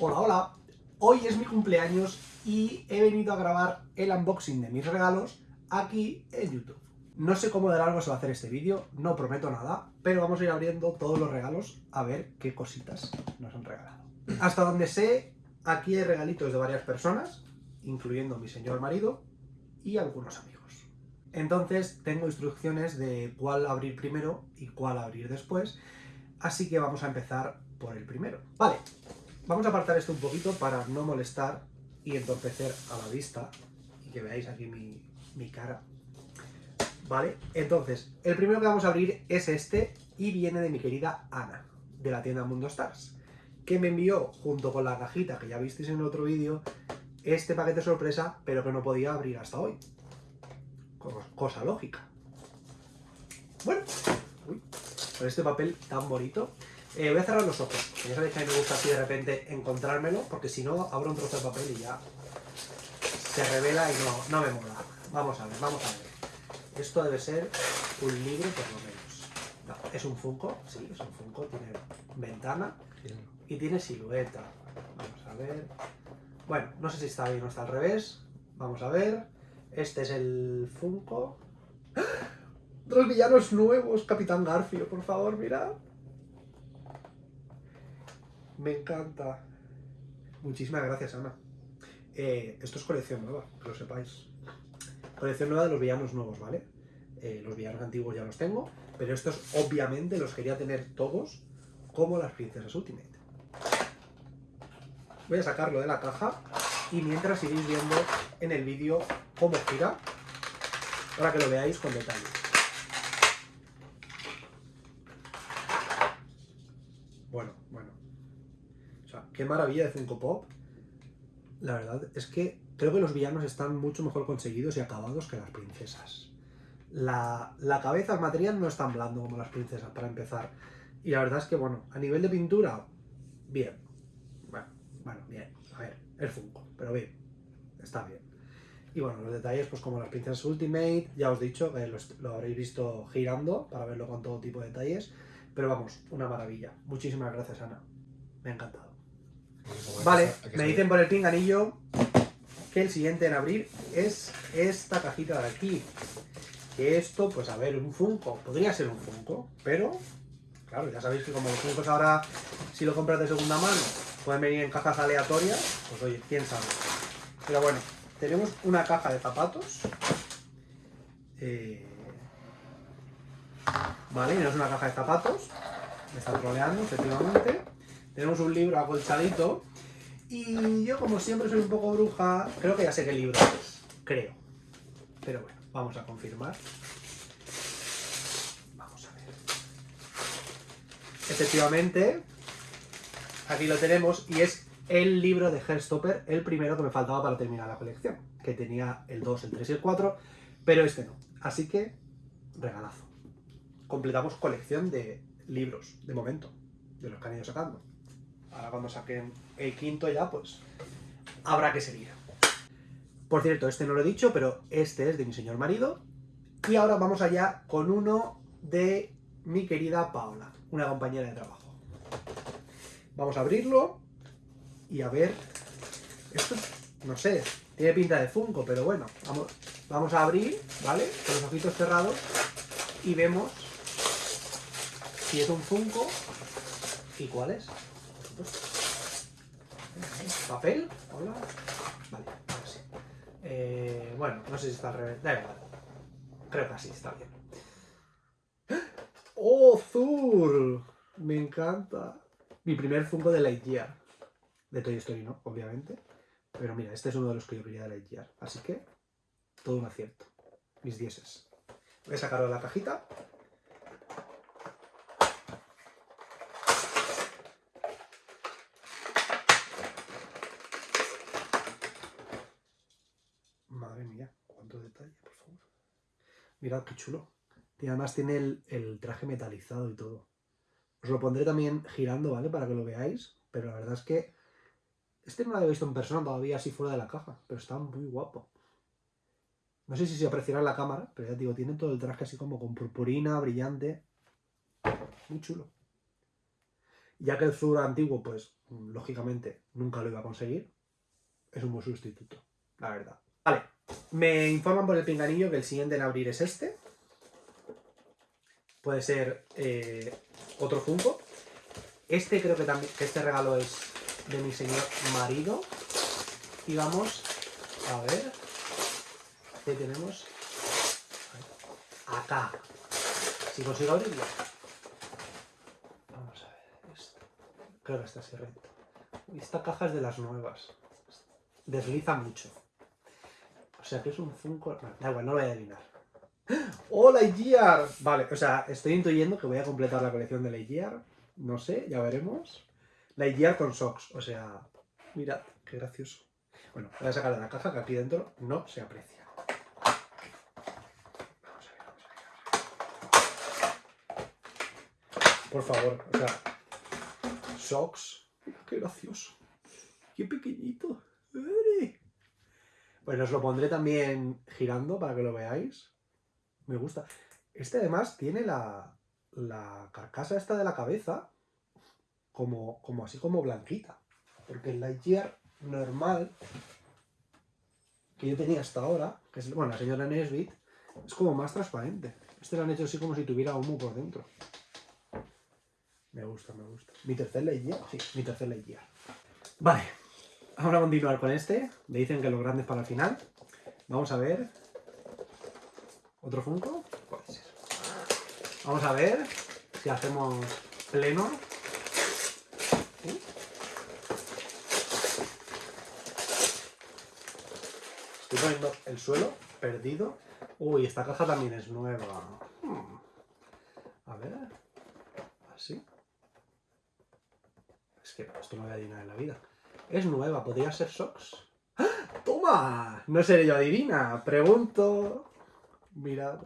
Hola, hola. Hoy es mi cumpleaños y he venido a grabar el unboxing de mis regalos aquí en YouTube. No sé cómo de largo se va a hacer este vídeo, no prometo nada, pero vamos a ir abriendo todos los regalos a ver qué cositas nos han regalado. Hasta donde sé, aquí hay regalitos de varias personas, incluyendo mi señor marido y algunos amigos. Entonces tengo instrucciones de cuál abrir primero y cuál abrir después, así que vamos a empezar por el primero. Vale, vamos a apartar esto un poquito para no molestar y entorpecer a la vista y que veáis aquí mi, mi cara. Vale, entonces, el primero que vamos a abrir es este y viene de mi querida Ana, de la tienda Mundo Stars, que me envió junto con la cajita que ya visteis en el otro vídeo, este paquete sorpresa, pero que no podía abrir hasta hoy cosa lógica. Bueno, con este papel tan bonito. Eh, voy a cerrar los ojos, ya sabéis que a mí me gusta así de repente encontrármelo, porque si no, abro un trozo de papel y ya se revela y no, no me mola. Vamos a ver, vamos a ver. Esto debe ser un libro por lo menos. No, es un Funko, sí, es un Funko, tiene ventana y tiene silueta. Vamos a ver. Bueno, no sé si está bien o está al revés. Vamos a ver. Este es el Funko. ¡Ah! Dos villanos nuevos, Capitán Garfio, por favor, mirad. Me encanta. Muchísimas gracias, Ana. Eh, esto es colección nueva, que lo sepáis. Colección nueva de los villanos nuevos, ¿vale? Eh, los villanos antiguos ya los tengo, pero estos obviamente los quería tener todos como las princesas Ultimate. Voy a sacarlo de la caja y mientras iréis viendo en el vídeo cómo gira, para que lo veáis con detalle. Bueno, bueno. O sea, qué maravilla de Funko Pop. La verdad es que creo que los villanos están mucho mejor conseguidos y acabados que las princesas. La, la cabeza, el material no es tan blando como las princesas, para empezar. Y la verdad es que, bueno, a nivel de pintura, bien. Bueno, bueno, bien. A ver, es Funko, pero bien. Está bien. Y bueno, los detalles, pues como las princesas Ultimate, ya os he dicho, que lo, habréis visto girando para verlo con todo tipo de detalles. Pero vamos, una maravilla. Muchísimas gracias, Ana. Me ha encantado. Vale, me dicen por el pinganillo que el siguiente en abrir es esta cajita de aquí. Que esto, pues a ver, un Funko. Podría ser un Funko, pero... Claro, ya sabéis que como los Funkos ahora, si lo compras de segunda mano, pueden venir en cajas aleatorias, pues oye, quién sabe. Pero bueno, tenemos una caja de zapatos. Eh, vale, no es una caja de zapatos. Me está troleando, efectivamente. Tenemos un libro acolchadito. Y yo, como siempre, soy un poco bruja. Creo que ya sé qué libro es. Creo. Pero bueno, vamos a confirmar. Vamos a ver. Efectivamente, aquí lo tenemos y es el libro de Herstopper, el primero que me faltaba para terminar la colección, que tenía el 2, el 3 y el 4, pero este no. Así que, regalazo. Completamos colección de libros, de momento, de los que han ido sacando. Ahora cuando saquen el quinto ya, pues, habrá que seguir. Por cierto, este no lo he dicho, pero este es de mi señor marido. Y ahora vamos allá con uno de mi querida Paola, una compañera de trabajo. Vamos a abrirlo y a ver, esto, no sé, tiene pinta de Funko, pero bueno, vamos, vamos a abrir, ¿vale? Con los ojitos cerrados y vemos si es un Funko y cuál es. ¿Papel? Hola. Vale, ahora sí. Eh, bueno, no sé si está al revés. Da igual. Creo que sí, está bien. ¡Oh! Me encanta. Mi primer Funko de Lightyear de Toy Story no, obviamente. Pero mira, este es uno de los que yo quería de Lightyear. Así que, todo un acierto. Mis dieces. Voy a sacarlo de la cajita. Madre mía, cuánto detalle, por favor. Mirad qué chulo. Y además tiene el, traje metalizado y todo. Os lo pondré también girando, ¿vale? Para que lo veáis. Pero la verdad es que este no lo había visto en persona todavía así fuera de la caja, pero está muy guapo. No sé si se apreciará en la cámara, pero ya digo, tiene todo el traje así como con purpurina, brillante. Muy chulo. Ya que el Zur antiguo, pues, lógicamente, nunca lo iba a conseguir, es un buen sustituto, la verdad. Me informan por el pinganillo que el siguiente en abrir es este. Puede ser eh, otro Funko. Este creo que también, que este regalo es de mi señor marido. Y vamos a ver. ¿Qué tenemos? Acá. Si consigo abrirlo. Vamos a ver esto. Creo que está así recto. esta caja es de las nuevas. Desliza mucho. O sea que es un Funko... No, da igual, no lo voy a adivinar. ¡Hola, Lightyear! Vale, o sea, estoy intuyendo que voy a completar la colección de Lightyear. No sé, ya veremos. Lightyear con socks, o sea... Mirad, qué gracioso. Bueno, voy a sacar de la caja que aquí dentro no se aprecia. Vamos a ver, vamos a ver. Por favor, o sea... Socks. Qué gracioso. Qué pequeñito. Bueno, os lo pondré también girando para que lo veáis. Me gusta. Este además tiene la, la carcasa esta de la cabeza como, como así como blanquita. Porque el Lightyear normal que yo tenía hasta ahora, que es, bueno, la señora Nesbit, es como más transparente. Este lo han hecho así como si tuviera humo por dentro. Me gusta, me gusta. ¿Mi tercer Lightyear? Sí, mi tercer Lightyear. Vale, Vamos a continuar con este. Me dicen que lo grande es para el final. Vamos a ver. ¿Otro Funko? Puede ser. Vamos a ver si hacemos pleno. Estoy poniendo el suelo perdido. Uy, esta caja también es nueva. Hmm. A ver. Así. Es que esto no voy a adivinar en la vida. Es nueva, ¿podría ser Sox? ¡Ah! ¡Toma! No seré yo adivina. Pregunto. Mirad.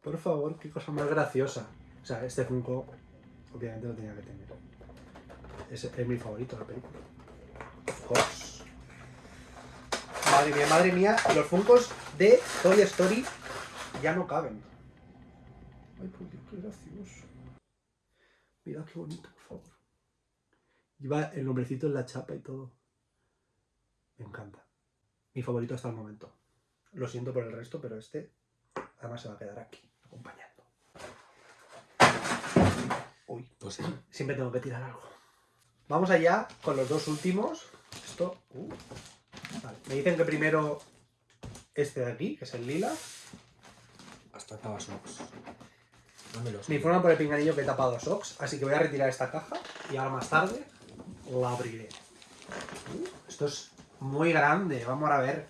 Por favor, qué cosa más graciosa. O sea, este Funko, obviamente lo tenía que tener. Es, es mi favorito la película. Course. Madre mía, madre mía, los Funkos de Toy Story ya no caben. Ay, por Dios, qué gracioso. Mirad qué bonito. Lleva el nombrecito en la chapa y todo. Me encanta. Mi favorito hasta el momento. Lo siento por el resto, pero este además se va a quedar aquí, acompañando. Uy, pues sí. siempre tengo que tirar algo. Vamos allá con los dos últimos. Esto... Uh, vale. Me dicen que primero este de aquí, que es el lila. Hasta acaba Sox. Me informan por el pinganillo que he tapado Sox, así que voy a retirar esta caja y ahora más tarde la abriré. Uh, esto es muy grande, vamos a ver.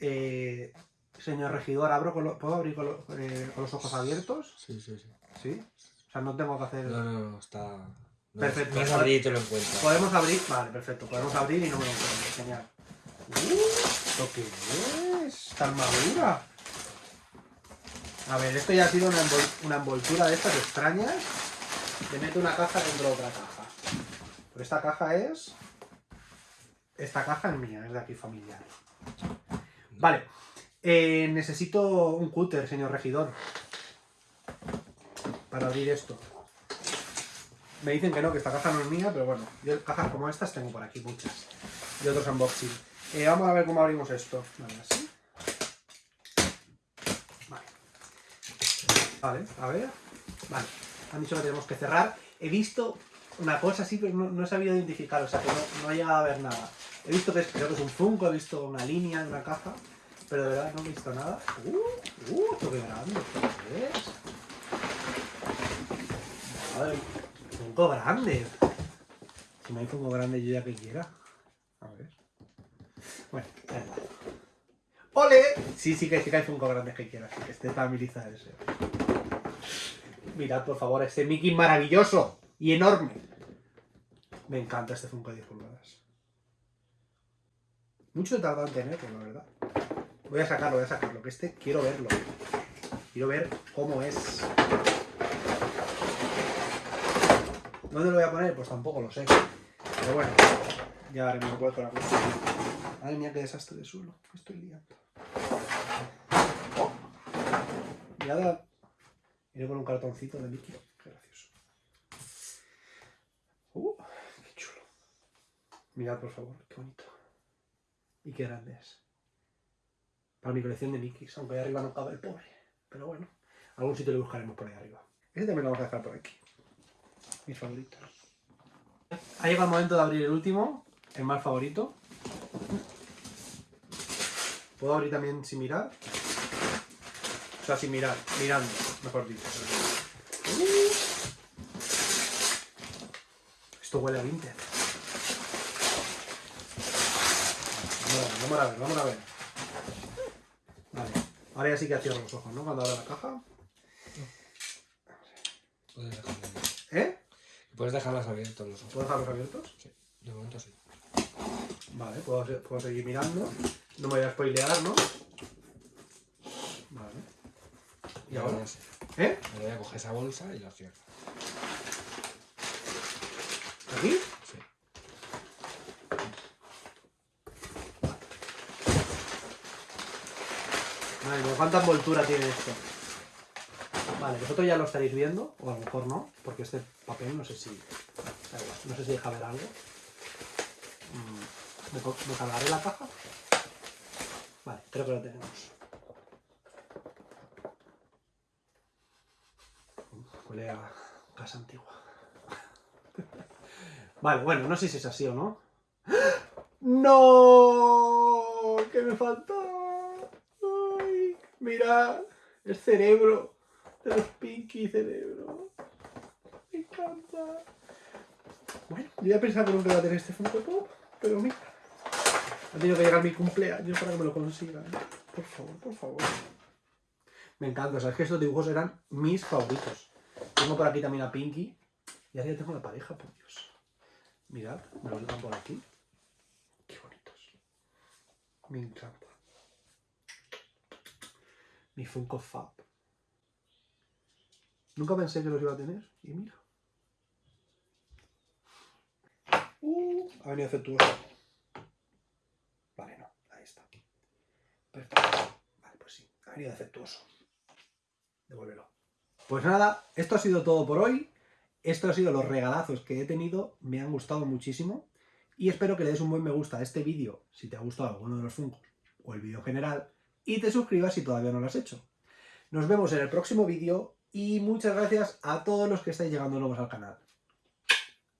Eh, señor regidor, ¿abro ¿puedo abrir eh, con, los ojos abiertos? Sí, sí, sí. ¿Sí? O sea, no tengo que hacer... No, no, no, está... perfecto. Puedes abrir y te lo encuentras. Podemos abrir... Vale, perfecto. Podemos abrir y no me lo encuentro. Genial. Uh, ¿Esto qué es? ¿Está armadura? A ver, esto ya ha sido una, una envoltura de estas extrañas. Le meto una caja dentro de otra caja. Pero esta caja es... Esta caja es mía, es de aquí familiar. Vale. Eh, necesito un cúter, señor regidor. Para abrir esto. Me dicen que no, que esta caja no es mía, pero bueno. Yo cajas como estas tengo por aquí muchas. Y otros unboxing. Eh, vamos a ver cómo abrimos esto. Vale, así. Vale. Vale, a ver. Vale. Han dicho que tenemos que cerrar. He visto una cosa así, pero no, he sabido identificar, o sea que no, he llegado a ver nada. He visto que es, creo que es un Funko, he visto una línea en una caja, pero de verdad no he visto nada. ¡Uh! ¡Uh! ¡Esto qué grande! ¿Esto qué es? Madre, Funko grande. Si no hay Funko grande yo ya que quiera. A ver. Bueno, ya está. ¡Ole! Sí, sí que, sí que hay Funko grandes que quiera, así que esté familiarizado ese. Mirad, por favor, este Mickey maravilloso y enorme. Me encanta este Funko de 10 pulgadas. Mucho he tardado en tenerlo, la verdad. Voy a sacarlo, voy a sacarlo, que este quiero verlo. Quiero ver cómo es. ¿Dónde lo voy a poner? Pues tampoco lo sé. Pero bueno, ya haremos un la cosa. Madre mía, qué desastre de suelo. Estoy liando. Oh. Mirad, iré con un cartoncito de Mickey. Mirad, por favor, qué bonito. Y qué grande es. Para mi colección de Mickeys, aunque ahí arriba no cabe el pobre. Pero bueno, algún sitio le buscaremos por ahí arriba. Este también lo vamos a dejar por aquí. Mis favoritos. Ha llegado el momento de abrir el último, el más favorito. Puedo abrir también sin mirar. O sea, sin mirar, mirando, mejor dicho. Esto huele a vintage. Vamos a ver, vamos a ver. Vale, ahora ya sí que cierro los ojos, ¿no? Cuando abra la caja. Puedes dejarlas, ¿Eh? puedes dejarlas abiertos los ojos. ¿Puedo dejarlos abiertos? Sí, de momento sí. Vale, puedo, puedo seguir mirando. No me voy a spoilear, ¿no? Vale. ¿Y ahora? ya sí. ¿Eh? Ahora voy a coger esa bolsa y la cierro. ¿Aquí? Sí. Madre mía, ¿cuánta envoltura tiene esto? Vale, vosotros ya lo estaréis viendo, o a lo mejor no, porque este papel no sé si. No sé si deja ver algo. Mm, ¿Me, cargaré la caja? Vale, creo que lo tenemos. Huele a casa antigua. Vale, bueno, no sé si es así o no. ¡No! ¿Qué me falta? Mira, el cerebro de los Pinky cerebro. Me encanta. Bueno, yo ya pensaba que nunca iba a tener este Funko Pop, pero mira. Ha tenido que llegar mi cumpleaños para que me lo consiga. ¿eh? Por favor, por favor. Me encanta, sabes que estos dibujos eran mis favoritos. Tengo por aquí también a Pinky. Y ahora ya tengo la pareja, por Dios. Mirad, me lo dejan por aquí. Qué bonitos. Me encanta. Mi Funko Fab. Nunca pensé que los iba a tener. Y mira. Uh, ha venido efectuoso. Vale, no. Ahí está. Perfecto. Vale, pues sí. Ha venido defectuoso. Devuélvelo. Pues nada, esto ha sido todo por hoy. Estos han sido los regalazos que he tenido. Me han gustado muchísimo. Y espero que le des un buen me gusta a este vídeo si te ha gustado alguno de los Funkos o el vídeo en general. Y te suscribas si todavía no lo has hecho. Nos vemos en el próximo vídeo y muchas gracias a todos los que estáis llegando nuevos al canal.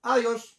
Adiós.